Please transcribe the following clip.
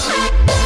Yes.